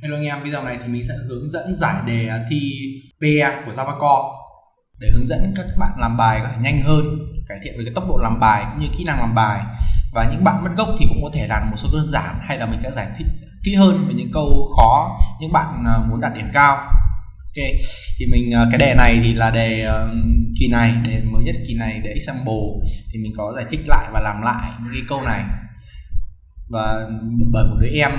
Hello anh em, video này thì mình sẽ hướng dẫn giải đề thi PE của Java Core để hướng dẫn các bạn làm bài có thể nhanh hơn, cải thiện về cái tốc độ làm bài cũng như kỹ năng làm bài. Và những bạn mất gốc thì cũng có thể làm một số đơn giản hay là mình sẽ giải thích kỹ hơn về những câu khó những bạn à, muốn đạt điểm cao. Ok, thì mình à, cái đề này thì là đề à, kỳ này, đề mới nhất kỳ này, đề example thì mình có giải thích lại và làm lại những cái câu này và bởi một đứa em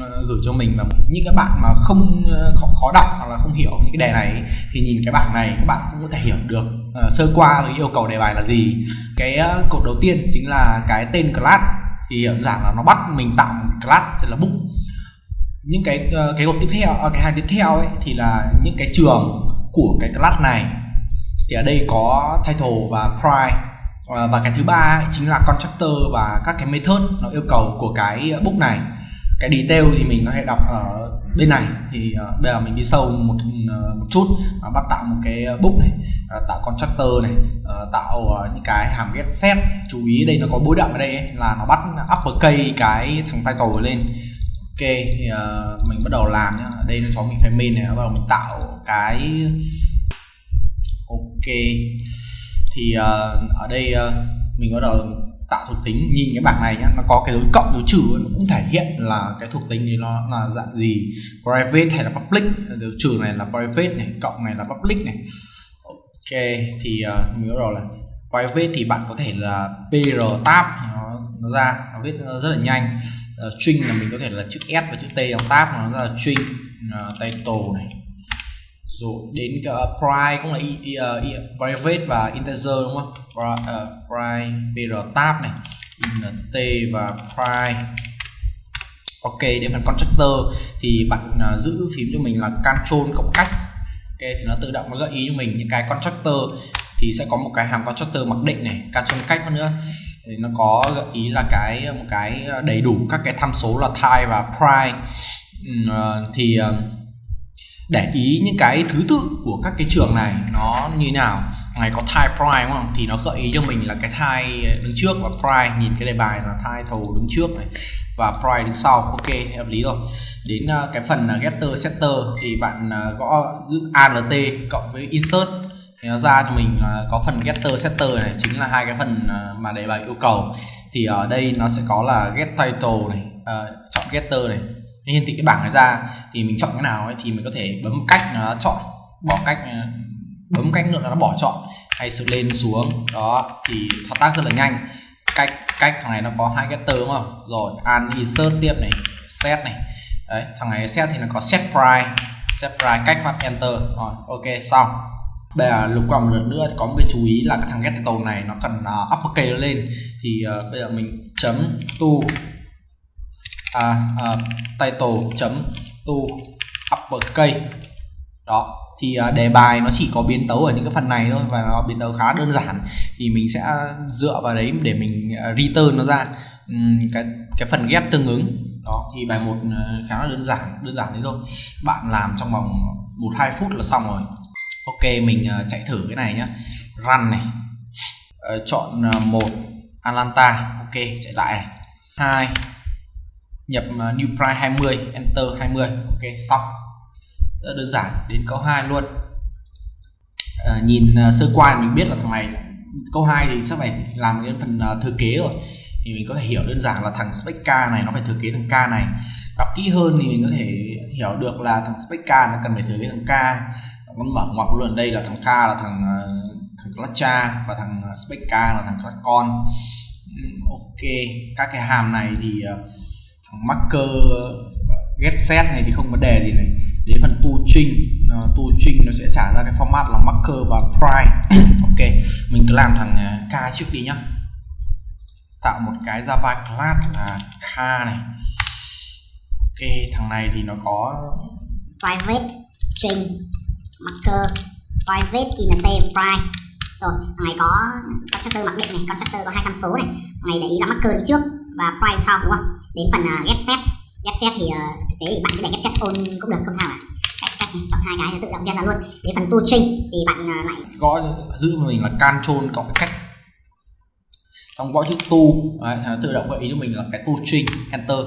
ờ, gửi cho mình và những các bạn mà không ờ, khó, khó đọc hoặc là không hiểu những cái đề này thì nhìn cái bảng này các bạn cũng có thể hiểu được uh, sơ qua cái yêu cầu đề bài là gì. Cái uh, cột đầu tiên chính là cái tên class thì hiểu giản là nó bắt mình tạo một class tức là book những cái uh, cái cột tiếp theo uh, cái hàng tiếp theo ấy thì là những cái trường của cái class này. Thì ở đây có title và price Ờ, và cái thứ ba chính là constructor và các cái method nó yêu cầu của cái book này. Cái detail thì mình có thể đọc ở bên này. Thì uh, bây giờ mình đi sâu một uh, một chút uh, bắt tạo một cái book này uh, tạo constructor này uh, tạo uh, những cái hàm get set. Chú ý đây nó có bối đậm ở đây ấy, là nó bắt uppercase cái thằng title lên. Ok thì uh, mình bắt đầu làm nhá. Ở đây nó cho mình phải main này bắt đầu mình tạo cái ok thì uh, ở đây uh, mình bắt đầu tạo thuộc tính. Nhìn cái bảng này nhá nó có cái dấu cộng dấu trừ nó cũng thể hiện là cái thuộc tính thì nó là dạng gì? Private hay là public? Dấu trừ này là private này cộng này là public này. Ok thì uh, mình bắt đầu là private thì bạn có thể là pr tab nó, nó ra nó viết rất là nhanh. Uh, string là mình có thể là chữ s và chữ t trong tab nó là string uh, title này rồi đến cái uh, cũng là i, i, uh, private và integer đúng không? Price, uh, ờ, price pr tab này int và price ok đến phần constructor thì bạn uh, giữ phím cho mình là control cộng cách. Ok thì nó tự động nó gợi ý cho mình những cái constructor thì sẽ có một cái hàm constructor mặc định này control cách nữa. Thì nó có gợi ý là cái một cái ờ, đầy đủ các cái tham số là type và price uh, thì uh, để ý những cái thứ tự của các cái trường này nó như nào. Ngày có thai prime đúng không? Thì nó gợi ý cho mình là cái thai đứng trước và prime nhìn cái đề bài là thai thầu đứng trước này và prime đứng sau. Ok, hợp lý rồi. Đến à, cái phần à, getter setter thì bạn à, gõ giữ alt cộng với insert. Thì nó ra cho mình có phần getter setter này, chính là hai cái phần mà đề bài yêu cầu. Thì ở đây nó sẽ có là get title này chọn getter này hiển thị cái bảng này ra thì mình chọn cái nào ấy thì mình có thể bấm cách nó chọn bỏ cách ờ, bấm cách nữa là nó bỏ chọn hay sự lên xuống. Đó thì thao tác rất là nhanh. Cách cách thằng này nó có hai cái từ đúng không? Rồi an insert tiếp này set này. Đấy thằng này set thì nó có set price set price cách phát enter. Rồi ok xong. Bây giờ lục qua một lần nữa thì có một cái chú ý là cái thằng get title này nó cần uh, uppercase lên. Thì uh, bây giờ mình chấm tu à, à, title chấm to uppercase đó thì à, đề bài nó chỉ có biến tấu ở những cái phần này thôi và nó biến tấu khá đơn giản. Thì mình sẽ dựa vào đấy để mình à, return nó ra uhm, cái cái phần ghép tương ứng. Đó thì bài một à, khá là đơn giản đơn giản đấy thôi. Bạn làm trong vòng một hai phút là xong rồi. Ok mình à, chạy thử cái này nhá. Run này. Ờ, chọn một Atlanta. Ok chạy lại này. Hai nhập à, new price 20 enter 20 ok xong. Rất đơn giản đến câu 2 luôn. À, nhìn à, sơ qua mình biết là thằng này câu 2 thì chắc phải làm cái phần à, thừa kế rồi. Thì mình có thể hiểu đơn giản là thằng spec k này nó phải thừa kế thằng k này. Đọc kỹ hơn thì mình có thể hiểu được là thằng spec k nó cần phải thừa kế thằng k. Nó mở ngoặc luôn đây là thằng k là thằng thằng cha và thằng spec k là thằng clutch con ừ, ok. Các cái hàm này thì uh, marker get set này thì không vấn đề gì này. Đến phần tu string uh, ờ, tu nó sẽ trả ra cái format là marker và price ok mình cứ làm thằng ờ, k trước đi nhá. Tạo một cái java class là k này. Ok thằng này thì nó có private string marker. Private int price rồi thằng này có constructor mặc định này constructor có hai tham số này. Thằng này để ý là marker trước và prime sau đúng không? Đến phần uh, get set get set thì uh, thực tế thì bạn cứ để get set on cũng được không sao cả. Cách cách chọn hai cái tự động gen ra luôn. Đến phần to thì bạn uh, lại gõ giữ mình là control cộng cách. Trong gõ chữ tu đấy, tự động gợi ý cho mình là cái tu string enter.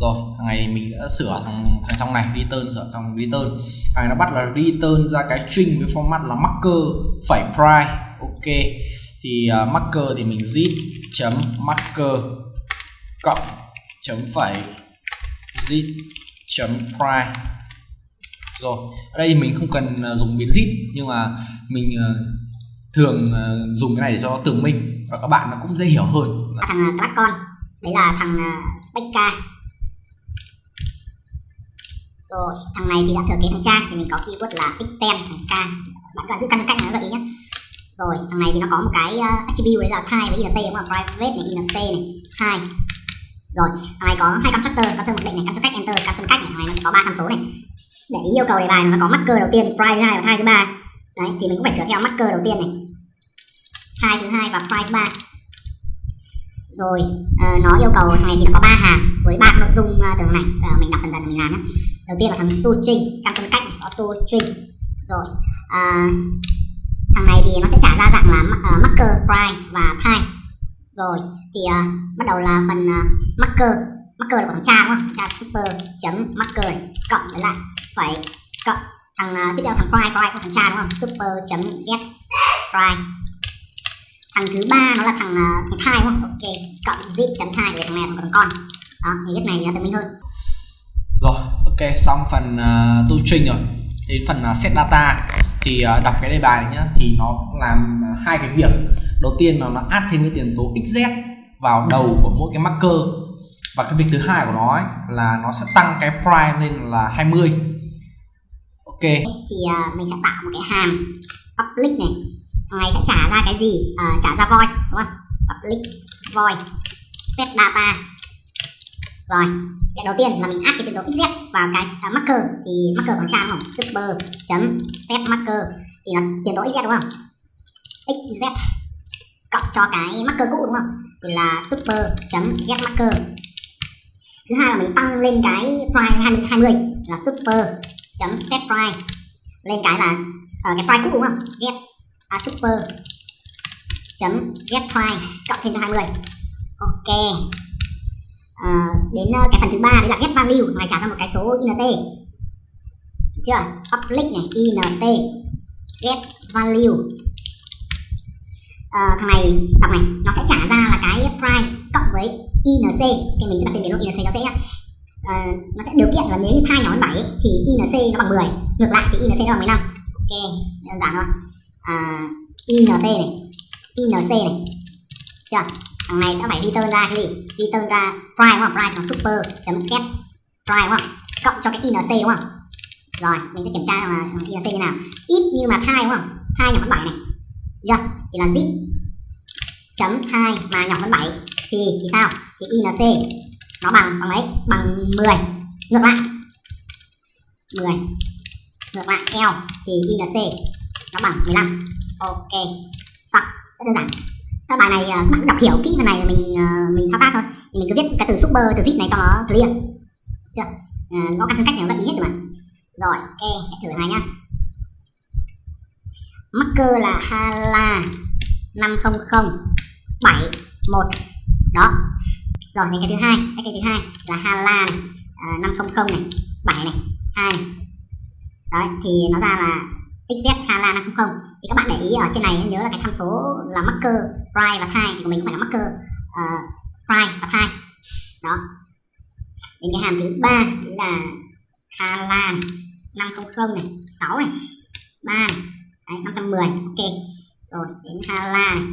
Rồi thằng này mình đã sửa thằng thằng trong này return sửa trong return. Thằng này nó bắt là return ra cái string với format là marker phẩy price ok. Thì uh, marker thì mình zip chấm marker cộng chấm phẩy zip chấm price rồi ở đây mình không cần à, dùng biến zip nhưng mà mình à, thường à, dùng cái này để cho tưởng tường minh và các bạn nó cũng dễ hiểu hơn. Thằng uh, con đấy là thằng uh, Specca rồi thằng này thì đã thừa kế thằng cha thì mình có keyword là x10 thằng k. Bạn cả giữ căn cách nó gợi ý nhé rồi thằng này thì nó có một cái attribute đấy là type với int đúng không? Private này int này type rồi thằng này có hai constructor có mặc định này construct cách enter construct cách này thằng này nó sẽ có ba tham số này. Để ý yêu cầu đề bài nó có marker đầu tiên price thứ hai và thai thứ ba. Đấy thì mình cũng phải sửa theo marker đầu tiên này. Thai thứ hai và price thứ ba. Rồi uh, nó yêu cầu thằng này thì nó có ba hàng với ba nội dung ờ, uh, từ này. Uh, mình đọc dần dần mình làm nhé. Đầu tiên là thằng to string căn phân cách này, auto string. Rồi uh, thằng này thì nó sẽ trả ra dạng là uh, marker price và time rồi thì uh, bắt đầu là phần uh, marker. Marker là của thằng cha đúng không? Cha super chấm marker này, cộng với lại phải cộng thằng uh, tiếp theo thằng prime prime của thằng cha đúng không? Super chấm get prime. Thằng thứ ba nó là thằng uh, thằng thai đúng không? Ok cộng zip chấm thai về thằng mẹ thằng con. Đó thì viết này nó tự minh hơn. Rồi ok xong phần uh, tu trình rồi. Đến phần uh, set data. Thì uh, đọc cái đề bài này nhá thì nó làm hai cái việc đầu tiên là nó add thêm cái tiền tố xz vào đầu của mỗi cái marker. Và cái việc thứ hai của nó ấy, là nó sẽ tăng cái price lên là 20 ok. Thì uh, mình sẽ tạo một cái hàm public này. Thằng này sẽ trả ra cái gì? Uh, trả ra void đúng không? Public void set data. Rồi cái đầu tiên là mình add cái tiền tố xz vào cái uh, marker. Thì marker của trang không? Super chấm set marker. Thì là tiền tố xz đúng không? Xz cộng cho cái marker cũ đúng không? Thì là super chấm get marker. Thứ hai là mình tăng lên cái price 20, 20 là super chấm set price. Lên cái là uh, cái price cũ đúng không? Get à, super chấm get price cộng thêm cho 20 ok. Uh, đến uh, cái phần thứ ba đấy là get value này trả ra một cái số int chưa? Public này int get value uh, thằng này đọc này nó sẽ trả ra là cái price cộng với inc thì mình sẽ đặt tên biến luôn inc nó dễ nhá. Uh, nó sẽ điều kiện là nếu như thai nhỏ hơn 7 thì inc nó bằng 10 ngược lại thì inc nó bằng 15 ok đơn giản thôi. Ờ, uh, int này inc này chưa? Thằng này sẽ phải return ra cái gì? Return ra price đúng không? Price nó super chấm get price đúng không? Cộng cho cái inc đúng không? Rồi mình sẽ kiểm tra là inc như nào. Ít như mà thai đúng không? Thai nhỏ hơn 7 này chưa thì là zip. Chấm thai mà nhỏ hơn 7 thì thì sao? Thì inc nó bằng bằng mấy bằng 10 ngược lại. 10 ngược lại L thì inc nó bằng 15 ok. Xong rất đơn giản. Sau bài này các bạn đọc hiểu kỹ phần này mình ờ, mình thao tác thôi. Thì mình cứ viết cái từ super từ zip này cho nó clear. Chưa? Ờ, à, có căn trong cách này nó gợi ý hết rồi mà. Rồi ok chạy thử này nhá marker là hala 500 71 đó. Rồi này cái thứ hai cái, cái thứ hai là hala ờ, uh, 500 này. 7 này 2 này. Đấy thì nó ra là xz hala 500 thì các bạn để ý ở trên này nhớ là cái tham số là marker price và time thì của mình cũng phải là marker uh, price và time đó. Đến cái hàm thứ ba là hala 500 này 6 này 3 này. Đấy, 510 ok. Rồi đến hala này.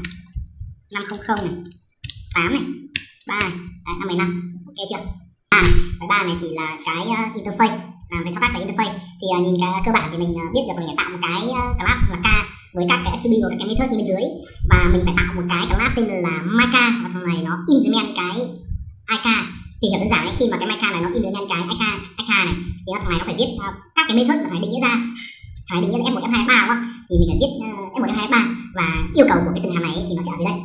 500 này. 8 này. 3 này. Đấy, 515 ok chưa? À, cái ba này thì là cái uh, interface. Làm về thao tác về interface. Thì uh, nhìn cái cơ bản thì mình uh, biết được mình phải tạo một cái uh, class là k với các cái attribute và các cái method như bên dưới. Và mình phải tạo một cái class tên là myka và thằng này nó implement cái ik yêu cầu của cái từng hàm này thì nó sẽ ở dưới đây.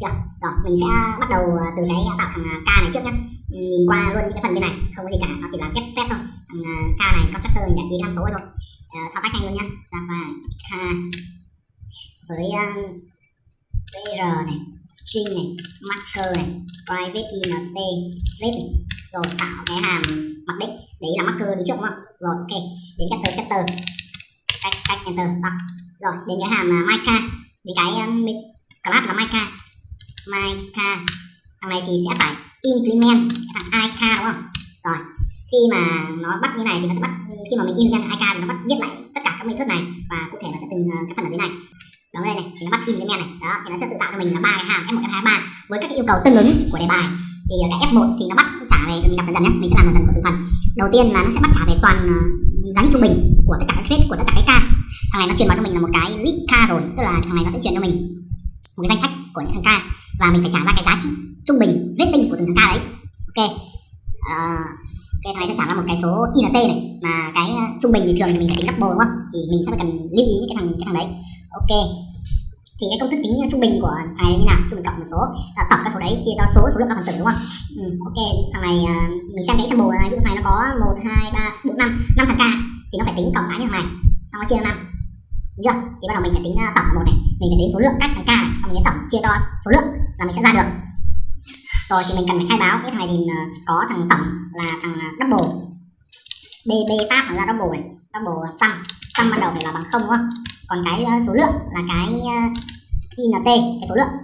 Chưa? Rồi mình sẽ bắt đầu ờ, từ cái ờ, tạo thằng ờ, k này trước nhá. Nhìn qua luôn những cái phần bên này không có gì cả nó chỉ là ghép set thôi. Thằng k này constructor mình đặt ký tham số thôi. Uh, thao tác nhanh luôn nhá. Java k với uh, này string này marker này private int rep này. Rồi tạo cái hàm mặc định đấy là marker đi trước đúng không? Rồi ok. Đến cái setter. Cách cách enter xong. Rồi đến cái hàm uh, mica thì cái um, class là myca myca thằng này thì sẽ phải implement cái thằng ik đúng không? Rồi khi mà nó bắt như này thì nó sẽ bắt khi mà mình implement ik thì nó bắt viết lại tất cả các method này và cụ thể nó sẽ từng uh, cái phần ở dưới này. Đó đây này thì nó bắt implement này. Đó thì nó sẽ tự tạo cho mình là ba cái hàm f1 f2 3 với các cái yêu cầu tương ứng của đề bài. Thì uh, cái f1 thì nó bắt trả về mình đọc dần dần nhé mình sẽ làm dần dần của từng phần. Đầu tiên là nó sẽ bắt trả về toàn uh, giá trị trung bình của tất cả các grade của tất cả cái ca thằng này nó truyền vào cho mình là một cái list ca rồi tức là thằng này nó sẽ truyền cho mình một cái danh sách của những thằng ca và mình phải trả ra cái giá trị trung bình rating của từng thằng ca đấy. Ok. Ờ, uh, cái thằng này sẽ trả ra một cái số int này mà cái ờ, trung bình thì thường thì mình phải tính double đúng không? Thì mình sẽ phải cần lưu ý cái thằng cái thằng đấy. Ok. Thì cái công thức tính trung bình của thằng này như nào? Trung bình cộng một số. À, tổng các số đấy chia cho số số lượng các phần tử đúng không? Ừ, ok. Thằng này uh, mình xem cái sample này ví dụ thằng này nó có một hai ba bốn năm. Năm thằng ca thì nó phải tính cộng cái như thằng này. Xong nó chia cho năm đúng chưa thì bắt đầu mình phải tính à, tổng một này. Mình phải tính số lượng các thằng k này, xong mình sẽ tổng, chia cho số lượng là mình sẽ ra được. Rồi thì mình cần phải khai báo cái thằng này thì à, có thằng tổng là thằng à, double. Db tab là double này, double sum. Sum ban đầu phải là bằng không, đúng không? Còn cái số lượng là cái int cái số lượng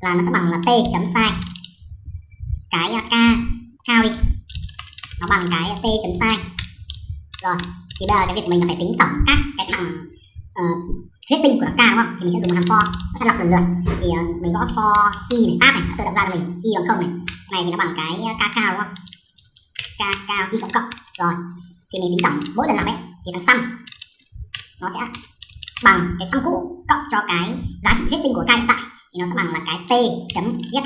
là nó sẽ bằng là t chấm sai. Cái k cao đi. Nó bằng cái t chấm sai. Rồi, thì bây giờ cái việc mình là phải tính tổng các cái thằng Ờ, uh, rating của k đúng không? Thì mình sẽ dùng một hàm for nó sẽ lọc lần lượt. Thì uh, mình gõ for y này tab này nó tự động ra cho mình. Y bằng không này. Này thì nó bằng cái ờ, k cao đúng không? K cao y cộng cộng. Rồi thì mình tính tổng mỗi lần làm ấy thì thằng sum nó sẽ bằng cái sum cũ cộng cho cái giá trị rating của k hiện tại. Thì nó sẽ bằng là cái t chấm get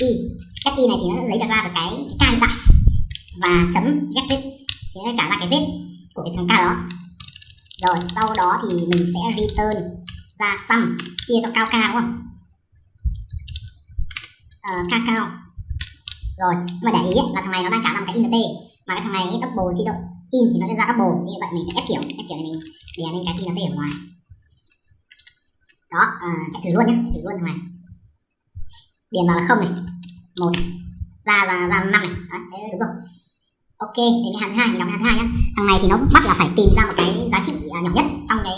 y get y này thì nó lấy được ra được cái k hiện tại và chấm get rate thì nó trả ra cái rate của cái thằng k đó rồi sau đó thì mình sẽ return ra sum chia cho cao cao đúng không? Ờ, cao cao. Rồi nhưng mà để ý ấy, là thằng này nó đang trả ra một cái int mà cái thằng này double chia cho in thì nó sẽ ra double như vậy mình sẽ ép kiểu ép kiểu này mình đè lên cái int ở ngoài. Đó à, chạy thử luôn nhé chạy thử luôn thằng này. Điền vào là không này. Một ra ra ra năm này. Đấy, đấy đúng rồi ok đến cái hàm thứ hai mình đọc hàm thứ hai nhá. Thằng này thì nó bắt là phải tìm ra một cái giá trị uh, nhỏ nhất trong cái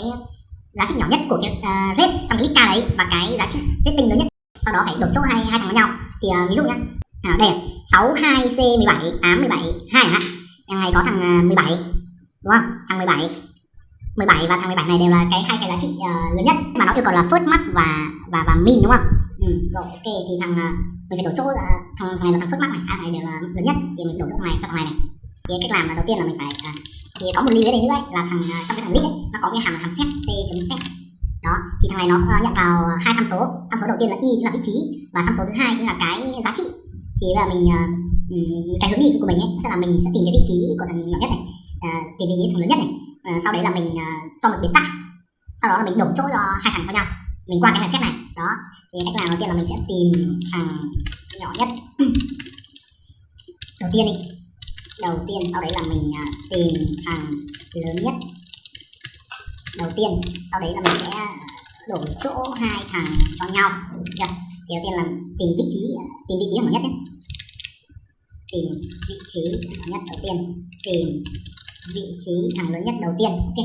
giá trị nhỏ nhất của cái uh, rate trong cái list k đấy và cái giá trị rating lớn nhất. Sau đó phải đột chỗ hai hai thằng với nhau. Thì uh, ví dụ nhá. À, đây sáu hai c 17 8 17 2 hả? Thằng này có thằng uh, 17 đúng không? Thằng 17 17 và thằng 17 này đều là cái hai cái giá trị uh, lớn nhất. Mà nó yêu cầu là first max và và và min đúng không? Ừ, rồi ok thì thằng ờ, mình phải đổi chỗ là thằng, thằng này là thằng phước mắc này. À, thằng này đều là lớn nhất thì mình đổi chỗ thằng này cho thằng này này. Thì cách làm là đầu tiên là mình phải à, thì có một lưu ý đây nữa ấy, là thằng trong cái thằng list ấy, nó có cái hàm là hàm set t chấm set. Đó thì thằng này nó nhận vào hai tham số. Tham số đầu tiên là y chính là vị trí và tham số thứ hai chính là cái giá trị. Thì bây giờ mình uh, cái hướng đi của mình ấy sẽ là mình sẽ tìm cái vị trí của thằng nhỏ nhất này. Uh, tìm vị trí thằng lớn nhất này. Uh, sau đấy là mình uh, cho một biến tải. Sau đó là mình đổi chỗ cho hai thằng cho nhau mình qua cái hàng xét này. Đó. Thì cách làm đầu tiên là mình sẽ tìm à, thằng nhỏ nhất. Đầu tiên đi. Đầu tiên sau đấy là mình à, tìm thằng lớn nhất. Đầu tiên, sau đấy là mình sẽ à, đổi chỗ hai thằng cho nhau. Được. Chưa thì đầu tiên là tìm vị trí tìm vị trí thằng nhỏ nhất nhé. Tìm vị trí thằng nhất đầu tiên. Tìm vị trí thằng lớn nhất đầu tiên. Ok.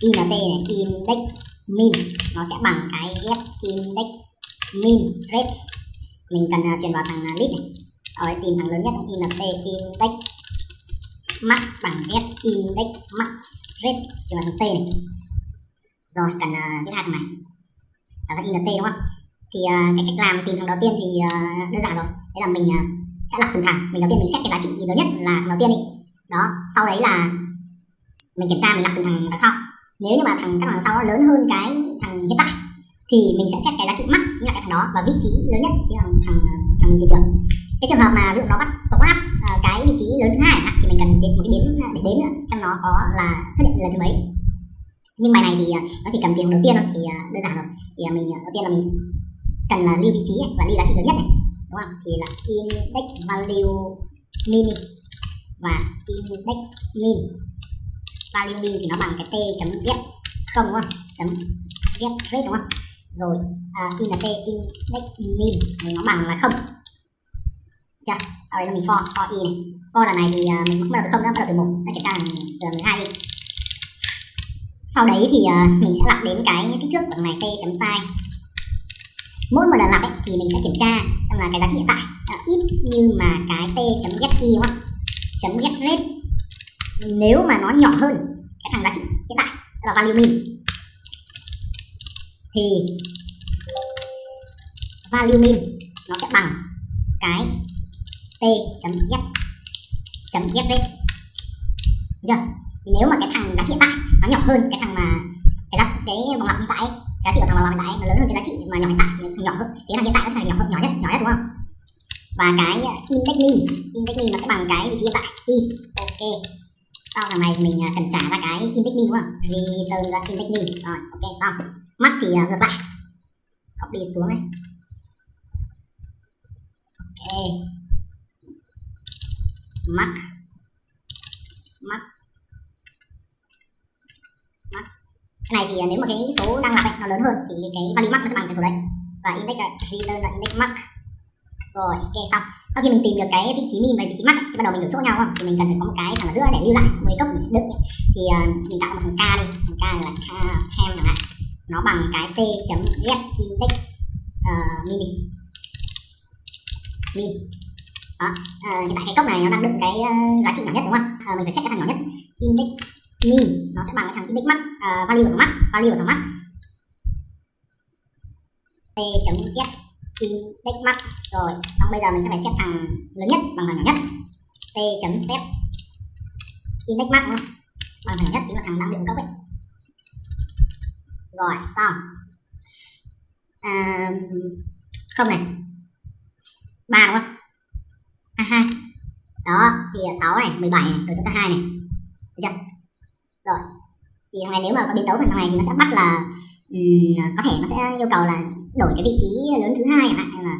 Int này, index min. Nó sẽ bằng cái get index. Min rate mình cần à, uh, truyền vào thằng à, uh, list này. Sau đấy tìm thằng lớn nhất int index. Max bằng get index max rate truyền vào thằng t này. Rồi cần uh, viết hai thằng này. Sản ra int đúng không? Thì uh, cái cách làm tìm thằng đầu tiên thì uh, đơn giản rồi. Đấy là mình uh, sẽ lập từng thằng. Mình đầu tiên mình xét cái giá trị lớn nhất là thằng đầu tiên đi. Đó sau đấy là mình kiểm tra mình lập từng thằng đằng sau nếu như mà thằng các đằng sau nó lớn hơn cái thằng hiện tại, thì mình sẽ xét cái giá trị max chính là cái thằng đó và vị trí lớn nhất chính là thằng thằng mình tìm được. Cái trường hợp mà ví dụ nó bắt số áp ờ, cái vị trí lớn thứ hai thì mình cần đến một cái biến ờ, để đếm nữa, xem nó có là xuất hiện lần thứ mấy. Nhưng bài này thì ờ, nó chỉ cần tiền đầu tiên thôi, thì đơn giản rồi. Thì mình đầu tiên là mình cần là lưu vị trí và lưu giá trị lớn nhất này, đúng không? Thì là index value min và index min value min thì nó bằng cái t chấm viết không đúng không? Chấm viết rate đúng không? Rồi à, uh, int index min thì nó bằng là không. Chưa? Sau đấy là mình for for y này for lần này thì uh, mình không bắt đầu từ không nữa bắt đầu từ một. Để kiểm tra là từ mười hai đi. Sau đấy thì uh, mình sẽ lặp đến cái kích thước của này t chấm size mỗi một lần lặp ấy, thì mình sẽ kiểm tra xem là cái giá trị hiện tại. Uh, ít như mà cái t chấm get y đúng không? Chấm get rate nếu mà nó nhỏ hơn cái thằng giá trị hiện tại tức là value min, thì value min nó sẽ bằng cái t chấm get chấm get rate Được. Chưa thì nếu mà cái thằng giá trị hiện tại nó nhỏ hơn cái thằng mà cái giá, cái vòng lặp hiện tại giá trị của thằng vòng lặp hiện tại nó lớn hơn cái giá trị mà nhỏ hiện tại thì nó nhỏ hơn. Thế là hiện tại nó sẽ nhỏ hơn, nhỏ nhất nhỏ nhất, đúng không? Và cái index min index min nó sẽ bằng cái vị trí hiện tại y ok sau thằng này thì mình à, cần trả ra cái index min đúng không? Return ra index min rồi ok xong. Mắt thì uh, ngược lại. Copy xuống này ok. Mắt. Mắt. Mắt. Cái này thì à, nếu mà cái số đang lặp ấy, nó lớn hơn thì cái value max nó sẽ bằng cái số đấy. Và index là return là index max rồi ok xong. Sau khi mình tìm được cái vị trí min và vị trí max thì bắt đầu mình đổi chỗ nhau không? Thì mình cần phải có một cái thằng ở giữa để lưu lại một cốc đựng. Thì uh, mình tạo một thằng k đi. Thằng k là k tem chẳng hạn. Nó bằng cái t chấm get index uh, mini. Min đó uh, hiện tại cái cốc này nó đang đựng cái uh, giá trị nhỏ nhất đúng không uh, mình phải xét cái thằng nhỏ nhất. Index min nó sẽ bằng cái thằng index max uh, value của thằng max value của thằng max t chấm get index max rồi xong bây giờ mình sẽ phải xếp thằng lớn nhất bằng thằng nhỏ nhất. T chấm xếp. Index max đúng không? Bằng thằng nhỏ nhất chính là thằng đang bị cấp ấy. Rồi xong. À, không này. Ba đúng không? À, hai. Đó thì 6 này 17 này rồi chúng ta hai này. Được chưa? Rồi. Thì thằng này nếu mà có biến tấu phần thằng này thì nó sẽ bắt là um, có thể nó sẽ yêu cầu là đổi cái vị trí lớn thứ hai chẳng hạn hay là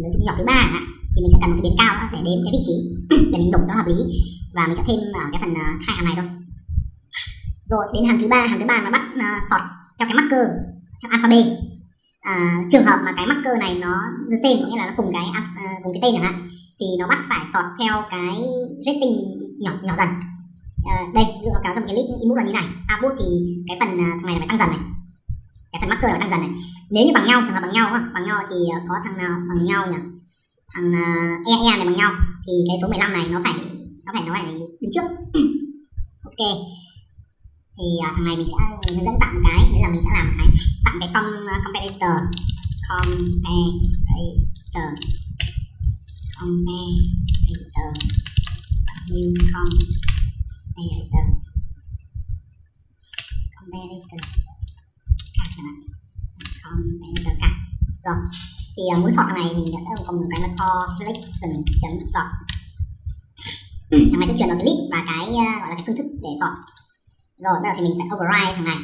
lớn nhỏ thứ ba chẳng hạn thì mình sẽ cần một cái biến cao nữa để đếm cái vị trí để mình đổi cho hợp lý. Và mình sẽ thêm ở cái phần ờ, hai hàng này thôi. Rồi đến hàng thứ ba hàng thứ ba nó bắt uh, sọt theo cái marker theo alphabet à, trường hợp mà cái marker này nó the same có nghĩa là nó cùng cái uh, cùng cái tên chẳng hạn thì nó bắt phải sọt theo cái rating nhỏ nhỏ dần. À, đây dựa vào cáo trong cái list input là như này. Output thì cái phần uh, thằng này là phải tăng dần này cái phần marker là phải tăng dần này. Nếu như bằng nhau trường hợp bằng nhau không? bằng nhau thì ờ, có thằng nào bằng nhau nhỉ? Thằng uh, e e này bằng nhau. Thì cái số 15 này nó phải nó phải nó phải đứng trước. Ok. Thì uh, thằng này mình sẽ hướng dẫn tặng cái. Đấy là mình sẽ làm cái tặng cái com comparator comparator comparator new comparator comparator cả chẳng hạn comparator cả rồi thì uh, muốn sort thằng này mình sẽ có một cái là collection chấm sort thằng này sẽ truyền vào cái list và cái uh, gọi là cái phương thức để sort rồi bây giờ thì mình phải override thằng này.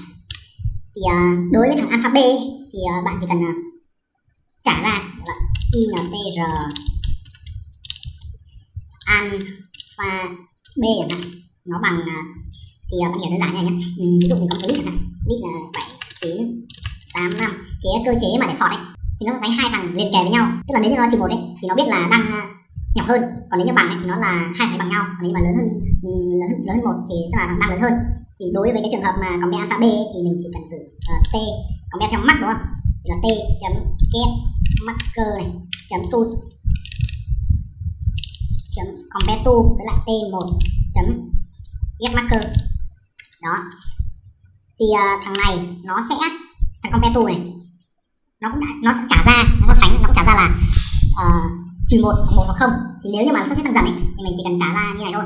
Thì uh, đối với thằng alphabet thì uh, bạn chỉ cần uh, trả ra intr alpha b chẳng hạn nó bằng uh, thì uh, bạn hiểu đơn giản này nhé ừ, ví dụ mình có cái list hạn list là bảy chín tám năm. Thì cơ chế mà để sort ấy thì nó sánh hai thằng liền kề với nhau. Tức là nếu như nó trừ một ấy thì nó biết là đang ờ, nhỏ hơn. Còn nếu như bằng ấy, thì nó là hai thằng bằng nhau. Còn nếu như mà lớn hơn ừ, lớn hơn, lớn hơn một thì tức là đang lớn hơn. Thì đối với cái trường hợp mà compare alpha b ấy, thì mình chỉ cần sử uh, ờ, t be theo mắt đúng không? Thì là t chấm get marker này chấm to chấm compare to với lại t 1 chấm get marker đó. Thì uh, thằng này nó sẽ thằng compare to này nó cũng đã, nó sẽ trả ra nó sánh nó cũng trả ra là uh, trừ một hoặc một hoặc không. Thì nếu như mà nó xếp tăng dần ấy, thì mình chỉ cần trả ra như này thôi.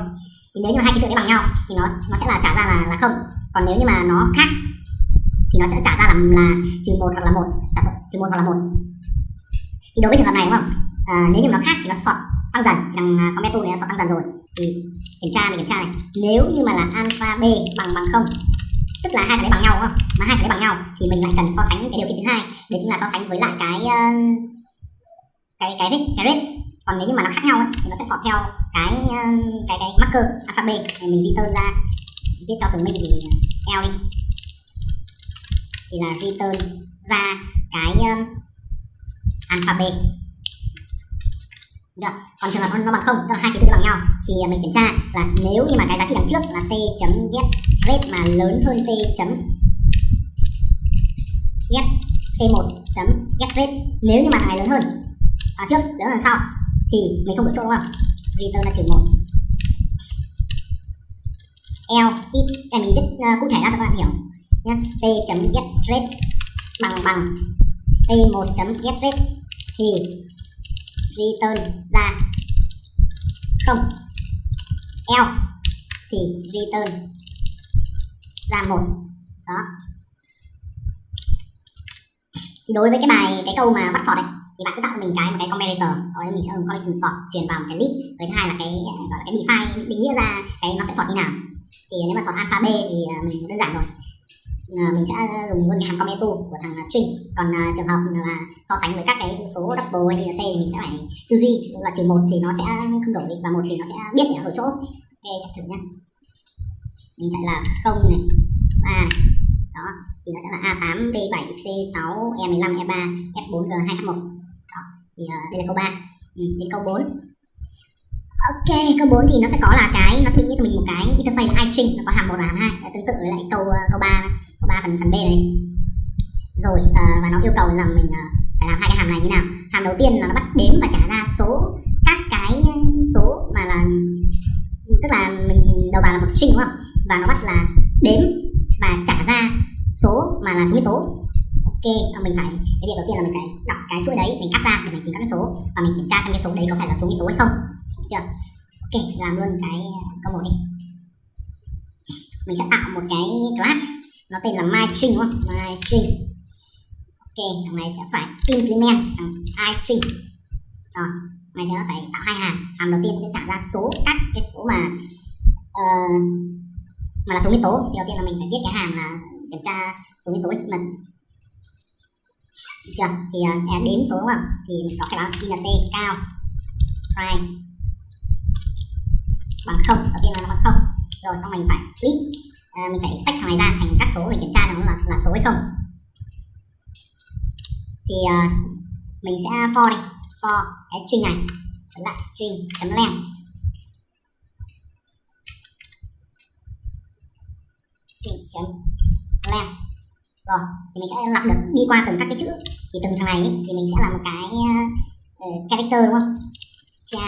Thì nếu như mà hai ký tự đấy bằng nhau thì nó nó sẽ là trả ra là là không. Còn nếu như mà nó khác thì nó sẽ trả ra là là trừ một hoặc là một. Trả trừ một hoặc là một. Thì đối với trường hợp này đúng không? À, nếu như mà nó khác thì nó sọt tăng dần. Thằng à, comment này nó sọt tăng dần rồi. Thì kiểm tra mình kiểm tra này. Nếu như mà là alpha b bằng bằng không tức là hai cái đấy bằng nhau đúng không? Mà hai cái đấy bằng nhau thì mình lại cần so sánh cái điều kiện thứ hai. Đấy chính là so sánh với lại cái uh, cái cái rate cái rate. Còn nếu như mà nó khác nhau ấy, thì nó sẽ sọt theo cái ờ, cái cái marker alpha b. Thì mình return ra viết cho từ mình thì l đi. Thì là return ra cái um, alpha b được còn trường hợp nó bằng không tức là hai ký tự bằng nhau. Thì à, mình kiểm tra là nếu như mà cái giá trị đằng trước là t chấm get rate mà lớn hơn t chấm get t1 chấm get rate nếu như mà thằng này lớn hơn à, trước lớn hơn sau thì mình không đổi chỗ đúng không? Return là trừ một. L ít cái mình viết uh, à, cụ thể ra cho các bạn hiểu nhé t chấm get rate bằng bằng t1 chấm get rate. Thì return ra. Không. L thì return ra một. Đó. Thì đối với cái bài, cái câu mà bắt sọt này thì bạn cứ tạo cho mình cái một cái comparator rồi mình sẽ dùng collision sort truyền vào một cái list. Với thứ hai là cái ờ, gọi là cái define định nghĩa ra cái nó sẽ sort như nào. Thì nếu mà sort alpha b thì ờ, mình đơn giản rồi Ờ, mình sẽ dùng luôn cái hàm cometu của thằng ờ, string còn uh, trường hợp là so sánh với các cái số double hay là t mình sẽ phải tư duy. Là trừ một thì nó sẽ không đổi và một thì nó sẽ biết để nó chỗ ok chạy thử nhá. Mình chạy là không này ba này. Đó thì nó sẽ là A8 B7 C6 E15 E3 F4 G2 f1 đó thì uh, đây là câu 3 ừ, đến câu 4 Ok, câu 4 thì nó sẽ có là cái nó sẽ định nghĩa cho mình một cái interface là iString nó có hàm 1 và hàm 2 tương tự với lại câu câu 3 3 phần phần B này. Rồi uh, và nó yêu cầu là mình uh, phải làm hai cái hàm này như nào. Hàm đầu tiên là nó bắt đếm và trả ra số các cái số mà là tức là mình đầu vào là một string đúng không? Và nó bắt là đếm và trả ra số mà là số nguyên tố. Ok ờ, mình phải cái việc đầu tiên là mình phải đọc cái chuỗi đấy mình cắt ra để mình tìm các cái số và mình kiểm tra xem cái số đấy có phải là số nguyên tố hay không. Được chưa? Ok làm luôn cái câu một đi. Mình sẽ tạo một cái class nó tên là my string đúng không? myString ok thằng này sẽ phải implement thằng string rồi mày sẽ phải tạo hai hàm. Hàm đầu tiên sẽ trả ra số các cái số mà uh, mà là số nguyên tố. Thì đầu tiên là mình phải biết cái hàm là kiểm tra số nguyên tố mật được chưa? Thì uh, đếm số đúng không? Thì mình có cái báo int cao prime bằng không. Đầu tiên là nó bằng không. Rồi xong mình phải split à, mình phải tách thằng này ra thành các số để kiểm tra nó là là số hay không. Thì uh, mình sẽ for này for cái string này với lại string chấm len. String chấm len. Rồi thì mình sẽ lặp được đi qua từng các cái chữ. Thì từng thằng này ấy, thì mình sẽ làm một cái uh, character đúng không? Cha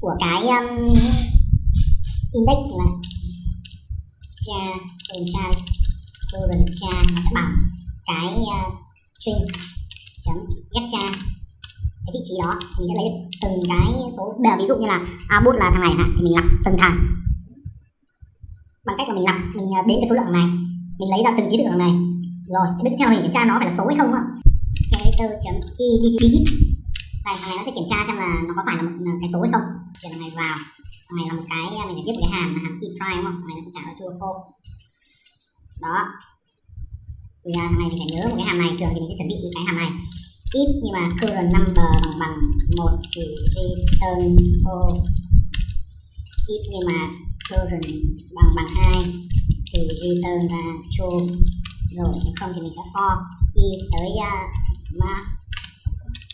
của cái um, index là cha từ cha current cha nó sẽ bằng cái ờ, uh, string chấm get cha. Cái vị trí đó mình sẽ lấy từng cái số bây giờ ví dụ như là output là thằng này thì mình lặp từng thằng. Bằng cách là mình lặp mình ờ, đến cái số lượng này. Mình lấy ra từng ký tự thằng này. Rồi cái tiếp theo mình kiểm tra nó phải là số hay không ạ character chấm e digit đây thằng này nó sẽ kiểm tra xem là nó có phải là một ờ, cái số hay không. Chuyển thằng này vào này là một cái à, mình phải viết một cái hàm là hàm e prime đúng không? Thằng này nó sẽ trả ra true false. Đó. Thì uh, thằng này mình phải nhớ một cái hàm này thường thì mình sẽ chuẩn bị cái hàm này. If nhưng mà current number bằng bằng một thì return false if nhưng mà current bằng bằng hai thì return ra true. Rồi nếu không thì mình sẽ for y tới à, uh, mark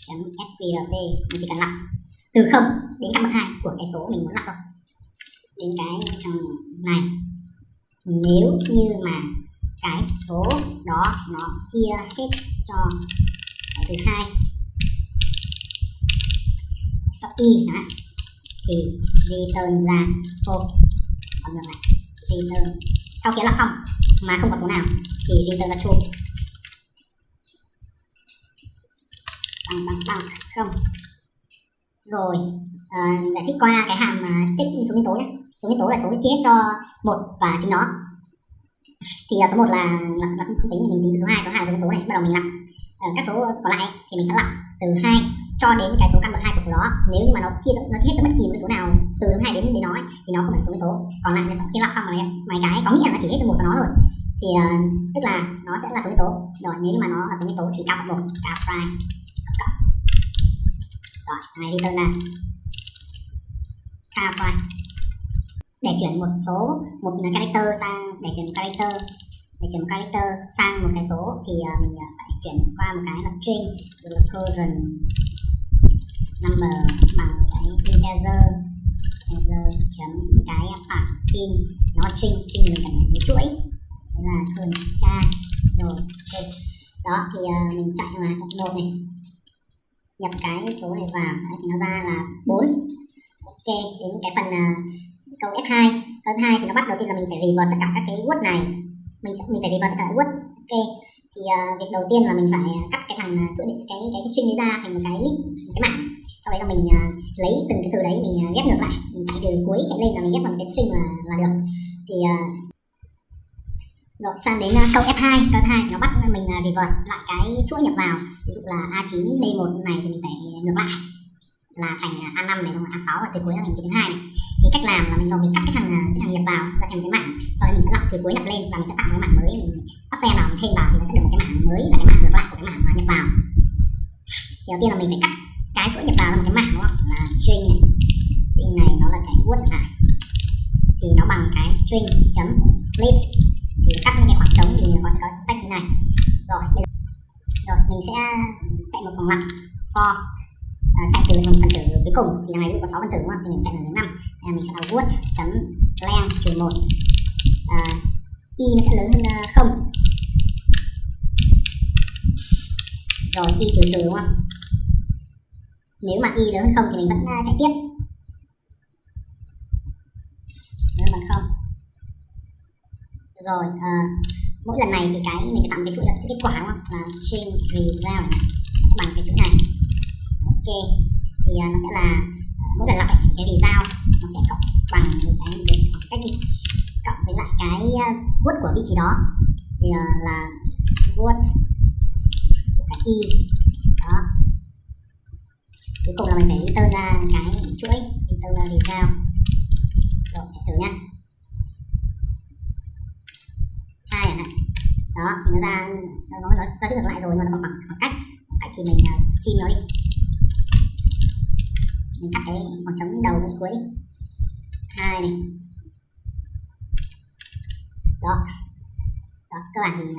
chấm sqrt mình chỉ cần lặp từ không đến các bậc hai của cái số mình muốn lặp thôi đến cái thằng này nếu như mà cái số đó nó chia hết cho cái thứ hai cho y hả? Thì return ra false còn ngược này return. Sau khi làm xong mà không có số nào thì return ra true. Bằng bằng bằng không. Rồi uh, giải thích qua cái hàm uh, check số nguyên tố nhé số nguyên tố là số chia cho một và chính nó. Thì à, số 1 là, là, là không, không tính mình tính từ số 2 số 2 là số nguyên tố này bắt đầu mình lặp. Uh, các số còn lại thì mình sẽ lặp từ 2 cho đến cái số căn bậc 2 của số đó. Nếu như mà nó chia nó chia hết cho bất kỳ một số nào từ số 2 đến đến nó ấy, thì nó không phải là số nguyên tố. Còn lại khi lặp xong rồi mấy cái có nghĩa là chỉ hết cho một của nó rồi thì uh, tức là nó sẽ là số nguyên tố. Rồi nếu như mà nó là số nguyên tố thì cao cộng một cao prime cộng. Rồi này đi tên là cao prime để chuyển một số một character sang để chuyển một character. Để chuyển một character sang một cái số thì uh, mình à, phải chuyển qua một cái là string. Rồi current number bằng cái integer integer chấm cái pass in. Nó string string mình cần một chuỗi. Đấy là current cha rồi ok. Đó thì uh, mình chạy mà chạy một này. Nhập cái số này vào. Đấy, thì nó ra là 4 ok đến cái phần uh, câu F2 câu F2 thì nó bắt đầu tiên là mình phải revert tất cả các cái word này. Mình sẽ mình phải revert tất cả các word. Ok. Thì uh, việc đầu tiên là mình phải ờ, cắt cái thằng ờ, chuỗi cái cái cái string đấy ra thành một cái list một cái mảng sau đấy là mình uh, lấy từng cái từ đấy mình uh, ghép ngược lại. Mình chạy từ cuối chạy lên là mình ghép vào một cái string là là được. Thì uh, rồi sang đến uh, câu F2 câu F2 thì nó bắt mình uh, revert lại cái chuỗi nhập vào. Ví dụ là A9 D1 này thì mình phải ngược lại là thành à, A5 này không A6 và từ cuối là thành cái thứ hai này. Thì cách làm là mình đầu mình cắt cái thằng à, cái thằng nhập vào ra thành một cái mảng. Sau đó mình sẽ lọc từ cuối nhập lên và mình sẽ tạo một cái mảng mới mình append vào mình thêm vào thì nó sẽ được một cái mảng mới là cái mảng ngược lại của cái mảng mà nhập vào. Thì đầu tiên là mình phải cắt cái chuỗi nhập vào là một cái mảng đúng không? Là string này. String này nó là cái word chẳng hạn thì nó bằng cái string chấm split. Thì cắt những cái khoảng trống thì nó sẽ có spec như này. Rồi bây giờ, rồi mình sẽ à, chạy một vòng lặp. For uh, chạy từ phần tử cuối cùng thì này ví dụ có 6 phần tử đúng không? Thì mình chạy lần thứ năm. Thì mình sẽ là word chấm len trừ một. Uh, y nó sẽ lớn hơn à, không. Rồi y trừ trừ đúng không? Nếu mà y lớn hơn không thì mình vẫn uh, chạy tiếp. Lớn bằng không. Rồi uh, mỗi lần này thì cái mình phải tạo cái chuỗi là cái kết quả đúng không? Là chain result sẽ bằng cái chuỗi này ok thì uh, nó sẽ là mỗi lần lặp thì cái sao nó sẽ cộng bằng một cái khoảng cách đi cộng với lại cái uh, word của vị trí đó thì uh, là word của cái y đó cuối cùng là mình phải return ra cái chuỗi return ra result rồi chạy thử nhá hai này đó thì nó ra nó nó ra chữ ngược lại rồi mà nó bằng khoảng, khoảng cách khoảng cách thì mình uh, chim nó đi mình cắt cái khoảng trống đầu đến cuối đi hai này. Đó. Đó, các bạn thì